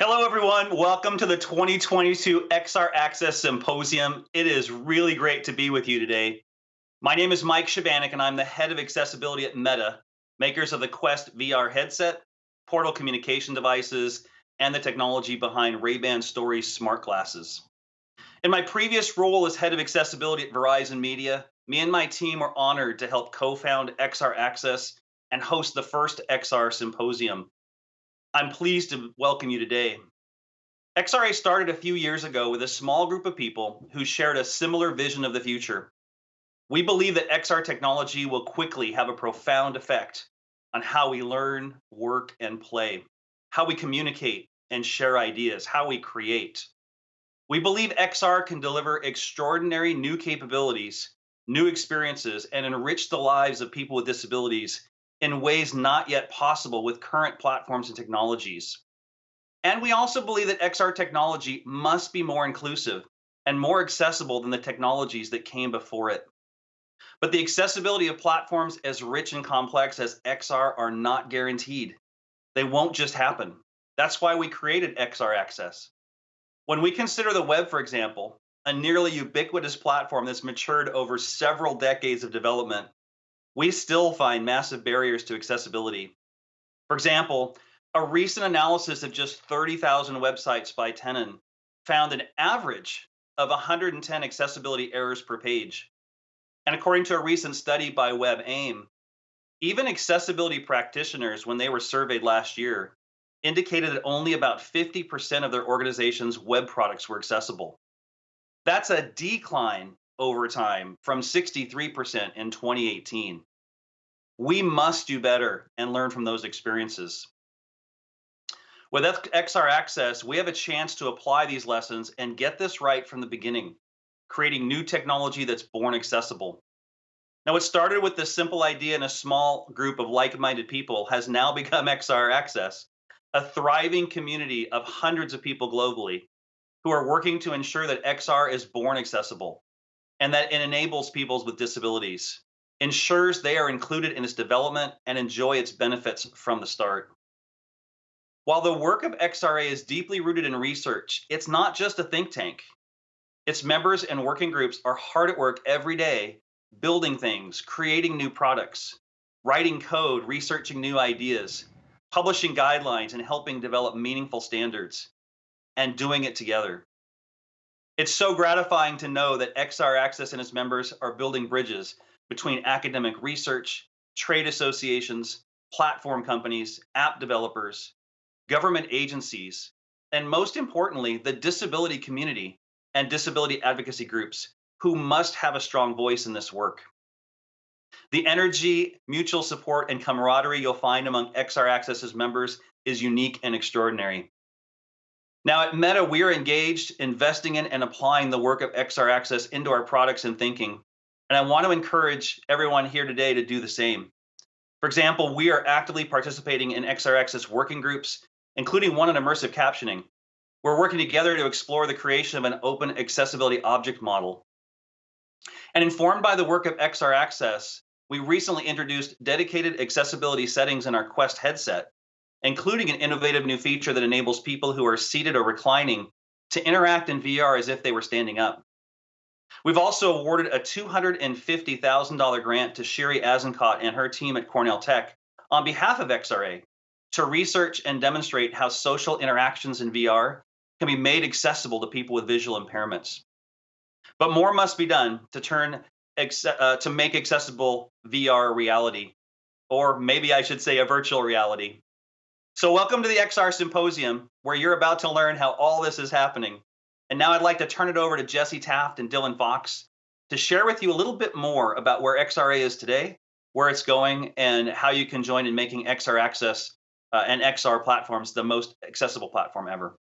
Hello, everyone. Welcome to the 2022 XR Access Symposium. It is really great to be with you today. My name is Mike Shebanek, and I'm the head of accessibility at Meta, makers of the Quest VR headset, Portal communication devices, and the technology behind Ray-Ban Stories smart glasses. In my previous role as head of accessibility at Verizon Media, me and my team were honored to help co-found XR Access and host the first XR Symposium I'm pleased to welcome you today. XRA started a few years ago with a small group of people who shared a similar vision of the future. We believe that XR technology will quickly have a profound effect on how we learn, work, and play, how we communicate and share ideas, how we create. We believe XR can deliver extraordinary new capabilities, new experiences, and enrich the lives of people with disabilities in ways not yet possible with current platforms and technologies. And we also believe that XR technology must be more inclusive and more accessible than the technologies that came before it. But the accessibility of platforms as rich and complex as XR are not guaranteed. They won't just happen. That's why we created XR Access. When we consider the web, for example, a nearly ubiquitous platform that's matured over several decades of development, we still find massive barriers to accessibility. For example, a recent analysis of just 30,000 websites by Tenon found an average of 110 accessibility errors per page. And according to a recent study by WebAIM, even accessibility practitioners, when they were surveyed last year, indicated that only about 50% of their organization's web products were accessible. That's a decline over time from 63% in 2018. We must do better and learn from those experiences. With XR Access, we have a chance to apply these lessons and get this right from the beginning, creating new technology that's born accessible. Now, what started with this simple idea in a small group of like minded people has now become XR Access, a thriving community of hundreds of people globally who are working to ensure that XR is born accessible and that it enables people with disabilities, ensures they are included in its development and enjoy its benefits from the start. While the work of XRA is deeply rooted in research, it's not just a think tank. Its members and working groups are hard at work every day, building things, creating new products, writing code, researching new ideas, publishing guidelines, and helping develop meaningful standards, and doing it together. It's so gratifying to know that XR Access and its members are building bridges between academic research, trade associations, platform companies, app developers, government agencies, and most importantly, the disability community and disability advocacy groups who must have a strong voice in this work. The energy, mutual support, and camaraderie you'll find among XR Access's members is unique and extraordinary. Now at Meta, we are engaged, investing in and applying the work of XR Access into our products and thinking. And I want to encourage everyone here today to do the same. For example, we are actively participating in XR Access working groups, including one on immersive captioning. We're working together to explore the creation of an open accessibility object model. And informed by the work of XR Access, we recently introduced dedicated accessibility settings in our Quest headset including an innovative new feature that enables people who are seated or reclining to interact in VR as if they were standing up. We've also awarded a $250,000 grant to Shiri Azenkot and her team at Cornell Tech on behalf of XRA to research and demonstrate how social interactions in VR can be made accessible to people with visual impairments. But more must be done to turn uh, to make accessible VR reality, or maybe I should say a virtual reality. So, welcome to the XR Symposium, where you're about to learn how all this is happening. And now I'd like to turn it over to Jesse Taft and Dylan Fox to share with you a little bit more about where XRA is today, where it's going, and how you can join in making XR Access uh, and XR platforms the most accessible platform ever.